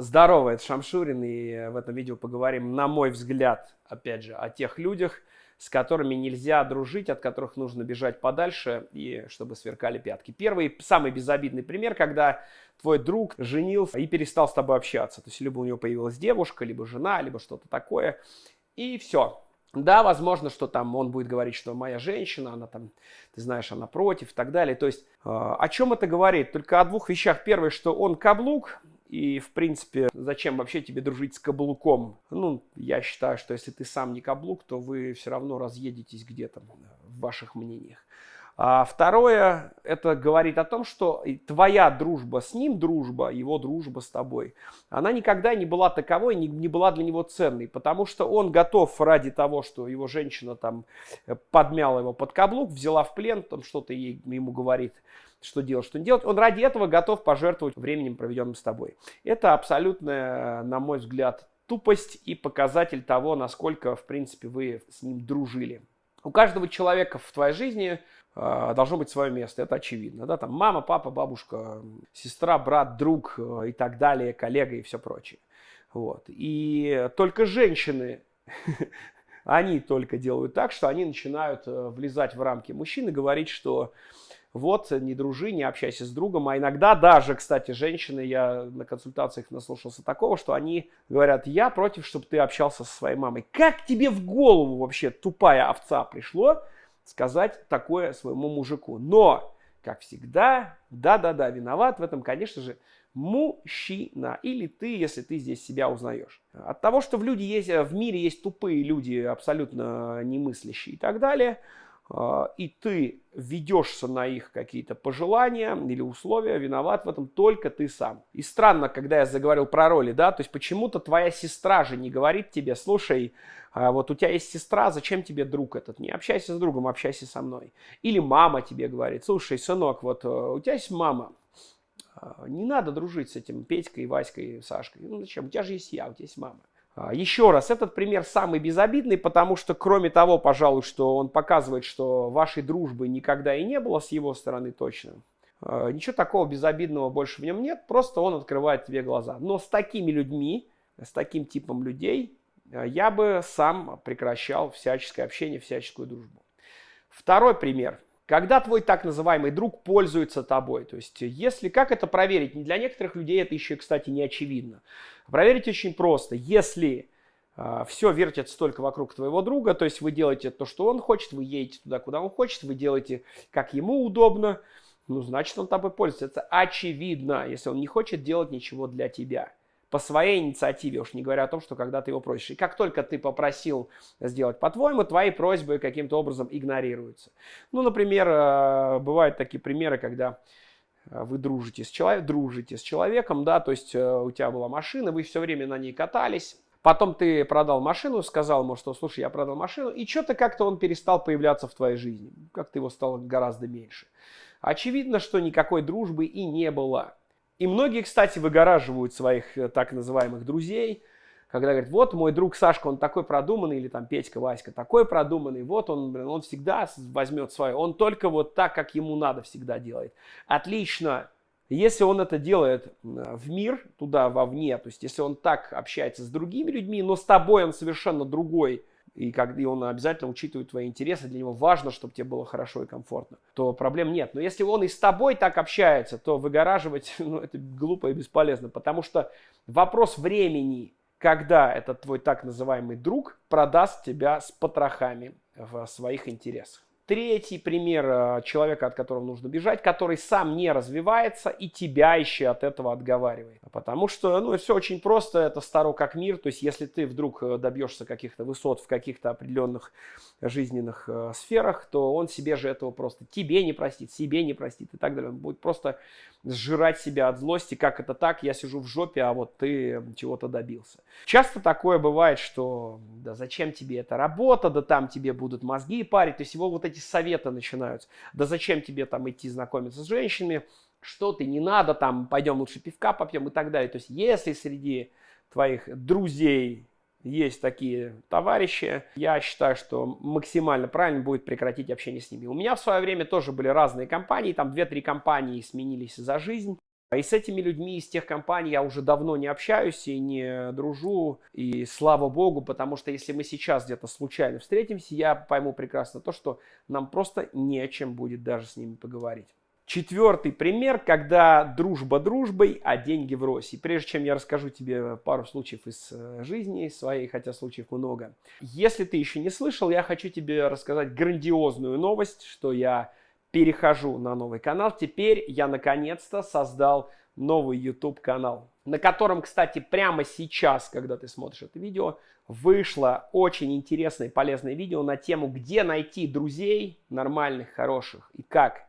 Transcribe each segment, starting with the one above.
Здорово, это Шамшурин, и в этом видео поговорим, на мой взгляд, опять же, о тех людях, с которыми нельзя дружить, от которых нужно бежать подальше, и чтобы сверкали пятки. Первый, самый безобидный пример, когда твой друг женился и перестал с тобой общаться. То есть либо у него появилась девушка, либо жена, либо что-то такое, и все. Да, возможно, что там он будет говорить, что моя женщина, она там, ты знаешь, она против и так далее. То есть э, о чем это говорит? Только о двух вещах. Первое, что он каблук, и, в принципе, зачем вообще тебе дружить с каблуком? Ну, я считаю, что если ты сам не каблук, то вы все равно разъедетесь где-то в ваших мнениях. А второе, это говорит о том, что твоя дружба с ним, дружба, его дружба с тобой, она никогда не была таковой, не, не была для него ценной, потому что он готов ради того, что его женщина там подмяла его под каблук, взяла в плен, там что-то ей, ему говорит, что делать, что не делать, он ради этого готов пожертвовать временем, проведенным с тобой. Это абсолютная, на мой взгляд, тупость и показатель того, насколько, в принципе, вы с ним дружили. У каждого человека в твоей жизни э, должно быть свое место, это очевидно. Да? Там мама, папа, бабушка, сестра, брат, друг э, и так далее, коллега и все прочее. Вот. И только женщины, они только делают так, что они начинают э, влезать в рамки мужчин и говорить, что вот, не дружи, не общайся с другом. А иногда даже, кстати, женщины, я на консультациях наслушался такого, что они говорят, я против, чтобы ты общался со своей мамой. Как тебе в голову вообще, тупая овца, пришло сказать такое своему мужику? Но, как всегда, да-да-да, виноват в этом, конечно же, мужчина. Или ты, если ты здесь себя узнаешь. От того, что в, люди есть, в мире есть тупые люди, абсолютно немыслящие и так далее – и ты ведешься на их какие-то пожелания или условия, виноват в этом только ты сам. И странно, когда я заговорил про роли, да, то есть почему-то твоя сестра же не говорит тебе, слушай, а вот у тебя есть сестра, зачем тебе друг этот? Не общайся с другом, общайся со мной. Или мама тебе говорит, слушай, сынок, вот э, у тебя есть мама, а, не надо дружить с этим Петькой, Васькой, Сашкой. Ну зачем? У тебя же есть я, у тебя есть мама. А, еще раз, этот пример самый безобидный, потому что, кроме того, пожалуй, что он показывает, что вашей дружбы никогда и не было с его стороны точно. А, ничего такого безобидного больше в нем нет, просто он открывает тебе глаза. Но с такими людьми, с таким типом людей, а, я бы сам прекращал всяческое общение, всяческую дружбу. Второй пример – когда твой так называемый друг пользуется тобой. То есть, если, как это проверить? Для некоторых людей это еще, кстати, не очевидно. Проверить очень просто. Если э, а, все вертится только вокруг твоего друга, то есть вы делаете то, что он хочет, вы едете туда, куда он хочет, вы делаете, как ему удобно, ну, значит, он тобой пользуется. Это очевидно, если он не хочет делать ничего для тебя по своей инициативе, уж не говоря о том, что когда ты его просишь. И как только ты попросил сделать по-твоему, твои просьбы каким-то образом игнорируются. Ну, например, э, бывают такие примеры, когда э, вы дружите с, человек, дружите с человеком, да, то есть э, у тебя была машина, вы все время на ней катались, Потом ты продал машину, сказал ему, что, слушай, я продал машину, и что-то как-то он перестал появляться в твоей жизни. Как-то его стало гораздо меньше. Очевидно, что никакой дружбы и не было. И многие, кстати, выгораживают своих э, так называемых друзей, когда говорят, вот мой друг Сашка, он такой продуманный, или там Петька, Васька такой продуманный, вот он, блин, он всегда возьмет свое, он только вот так, как ему надо всегда делает. Отлично, если он это делает в мир, туда, вовне, то есть если он так общается с другими людьми, но с тобой он совершенно другой, и, как, и он обязательно учитывает твои интересы, для него важно, чтобы тебе было хорошо и комфортно, то проблем нет. Но если он и с тобой так общается, то выгораживать, ну, это глупо и бесполезно, потому что вопрос времени, когда этот твой так называемый друг продаст тебя с потрохами в своих интересах. Третий пример э, человека, от которого нужно бежать, который сам не развивается и тебя еще от этого отговаривает. Потому что, ну, все очень просто, это старо как мир. То есть, если ты вдруг э, добьешься каких-то высот в каких-то определенных жизненных э, сферах, то он себе же этого просто тебе не простит, себе не простит и так далее. Он будет просто сжирать себя от злости, как это так, я сижу в жопе, а вот ты чего-то добился. Часто такое бывает, что да зачем тебе эта работа, да там тебе будут мозги парить, то есть его вот эти советы начинаются, да зачем тебе там идти знакомиться с женщинами, что ты, не надо там, пойдем лучше пивка попьем и так далее. То есть если среди твоих друзей есть такие товарищи, я считаю, что максимально правильно будет прекратить общение с ними. У меня в свое время тоже были разные компании, там 2-3 компании сменились за жизнь. И с этими людьми из тех компаний я уже давно не общаюсь и не дружу. И слава богу, потому что если мы сейчас где-то случайно встретимся, я пойму прекрасно то, что нам просто не о чем будет даже с ними поговорить. Четвертый пример, когда дружба дружбой, а деньги в росе. Прежде чем я расскажу тебе пару случаев из э, жизни своей, хотя случаев много. Если ты еще не слышал, я хочу тебе рассказать грандиозную новость, что я перехожу на новый канал. Теперь я наконец-то создал новый YouTube канал, на котором, кстати, прямо сейчас, когда ты смотришь это видео, вышло очень интересное и полезное видео на тему, где найти друзей нормальных, хороших и как.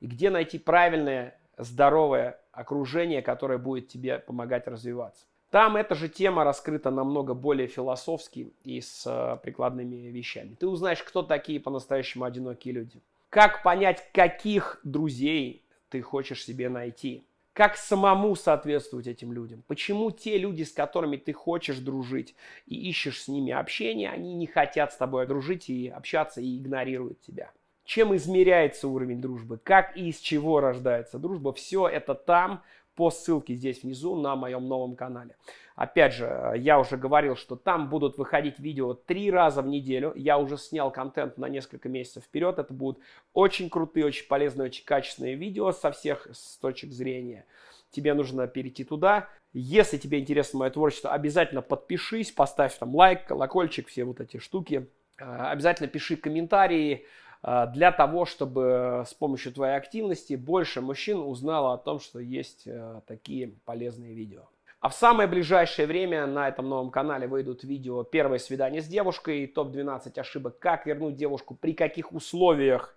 И где найти правильное, здоровое окружение, которое будет тебе помогать развиваться. Там эта же тема раскрыта намного более философски и с э, прикладными вещами. Ты узнаешь, кто такие по-настоящему одинокие люди. Как понять, каких друзей ты хочешь себе найти? Как самому соответствовать этим людям? Почему те люди, с которыми ты хочешь дружить и ищешь с ними общение, они не хотят с тобой дружить и общаться и игнорируют тебя? Чем измеряется уровень дружбы? Как и из чего рождается дружба? Все это там, по ссылке здесь внизу на моем новом канале. Опять же, я уже говорил, что там будут выходить видео три раза в неделю. Я уже снял контент на несколько месяцев вперед. Это будут очень крутые, очень полезные, очень качественные видео со всех с точек зрения. Тебе нужно перейти туда. Если тебе интересно мое творчество, обязательно подпишись, поставь там лайк, колокольчик, все вот эти штуки. А, обязательно пиши комментарии для того, чтобы с помощью твоей активности больше мужчин узнало о том, что есть э, такие полезные видео. А в самое ближайшее время на этом новом канале выйдут видео «Первое свидание с девушкой», топ-12 ошибок, как вернуть девушку, при каких условиях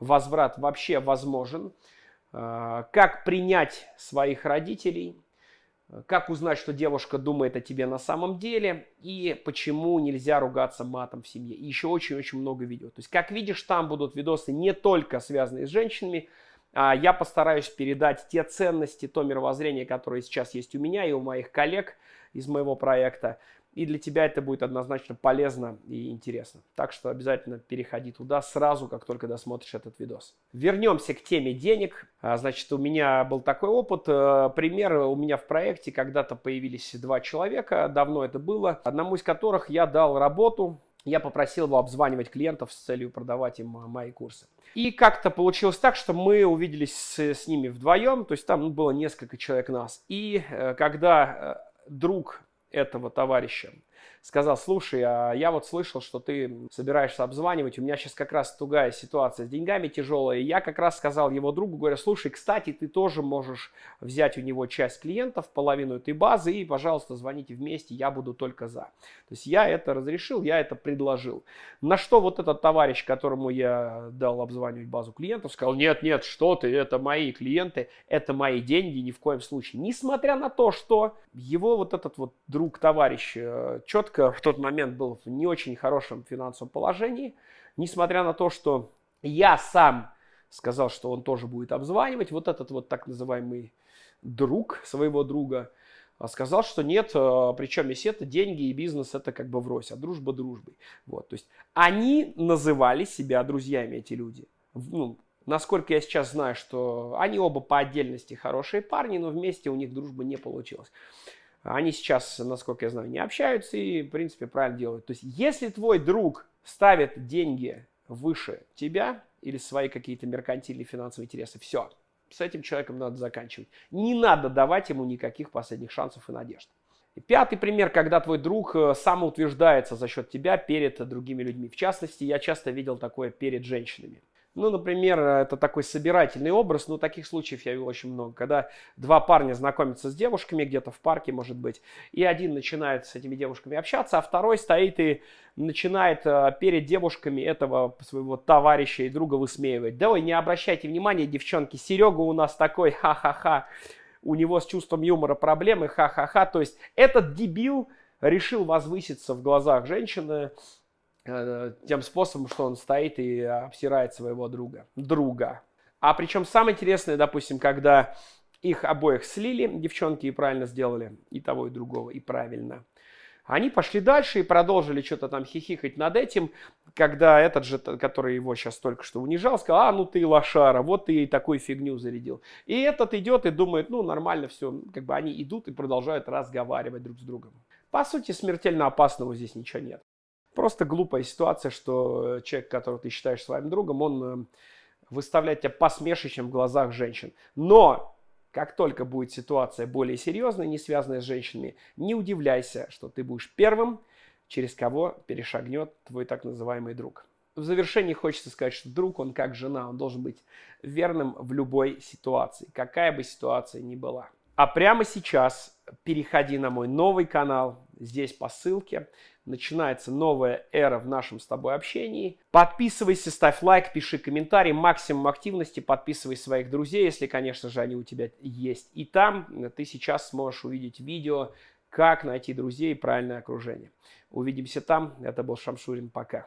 возврат вообще возможен, э, как принять своих родителей, как узнать, что девушка думает о тебе на самом деле, и почему нельзя ругаться матом в семье. И еще очень-очень много видео. То есть, как видишь, там будут видосы не только связанные с женщинами, а я постараюсь передать те ценности, то мировоззрение, которое сейчас есть у меня и у моих коллег из моего проекта. И для тебя это будет однозначно полезно и интересно. Так что обязательно переходи туда сразу, как только досмотришь этот видос. Вернемся к теме денег. А, значит, у меня был такой опыт. Э, пример у меня в проекте когда-то появились два человека. Давно это было. Одному из которых я дал работу я попросил его обзванивать клиентов с целью продавать им мои курсы. И как-то получилось так, что мы увиделись с, с ними вдвоем, то есть там было несколько человек нас. И э, когда э, друг этого товарища сказал, слушай, а я вот слышал, что ты собираешься обзванивать, у меня сейчас как раз тугая ситуация с деньгами тяжелая, и я как раз сказал его другу, говоря, слушай, кстати, ты тоже можешь взять у него часть клиентов, половину этой базы, и, пожалуйста, звоните вместе, я буду только за. То есть я это разрешил, я это предложил. На что вот этот товарищ, которому я дал обзванивать базу клиентов, сказал, нет, нет, что ты, это мои клиенты, это мои деньги, ни в коем случае. Несмотря на то, что его вот этот вот друг, товарищ э, четко в тот момент был в не очень хорошем финансовом положении, несмотря на то, что я сам сказал, что он тоже будет обзванивать, вот этот вот так называемый друг своего друга а, сказал, что нет, а, причем если это деньги и бизнес, это как бы врозь, а дружба дружбой. Вот, то есть они называли себя друзьями, эти люди. Ну, насколько я сейчас знаю, что они оба по отдельности хорошие парни, но вместе у них дружба не получилась. Они сейчас, насколько я знаю, не общаются и, в принципе, правильно делают. То есть, если твой друг ставит деньги выше тебя или свои какие-то меркантильные финансовые интересы, все, с этим человеком надо заканчивать. Не надо давать ему никаких последних шансов и надежд. Пятый пример, когда твой друг э, самоутверждается за счет тебя перед другими людьми. В частности, я часто видел такое перед женщинами. Ну, например, это такой собирательный образ, но таких случаев я видел очень много, когда два парня знакомятся с девушками где-то в парке, может быть, и один начинает с этими девушками общаться, а второй стоит и начинает э, перед девушками этого своего товарища и друга высмеивать. Да вы не обращайте внимания, девчонки, Серега у нас такой, ха-ха-ха, у него с чувством юмора проблемы, ха-ха-ха. То есть этот дебил решил возвыситься в глазах женщины, Э, тем способом, что он стоит и обсирает своего друга. Друга. А причем самое интересное, допустим, когда их обоих слили, девчонки и правильно сделали, и того, и другого, и правильно. Они пошли дальше и продолжили что-то там хихикать над этим, когда этот же, который его сейчас только что унижал, сказал, а, ну ты лошара, вот ты и такую фигню зарядил. И этот идет и думает, ну нормально все, как бы они идут и продолжают разговаривать друг с другом. По сути, смертельно опасного здесь ничего нет. Просто глупая ситуация, что человек, которого ты считаешь своим другом, он э, выставляет тебя посмешищем в глазах женщин. Но как только будет ситуация более серьезная, не связанная с женщинами, не удивляйся, что ты будешь первым, через кого перешагнет твой так называемый друг. В завершении хочется сказать, что друг, он как жена, он должен быть верным в любой ситуации, какая бы ситуация ни была. А прямо сейчас переходи на мой новый канал, здесь по ссылке. Начинается новая эра в нашем с тобой общении. Подписывайся, ставь лайк, пиши комментарий, максимум активности, подписывай своих друзей, если, конечно же, они у тебя есть. И там ты сейчас сможешь увидеть видео, как найти друзей и правильное окружение. Увидимся там. Это был Шамшурин. Пока.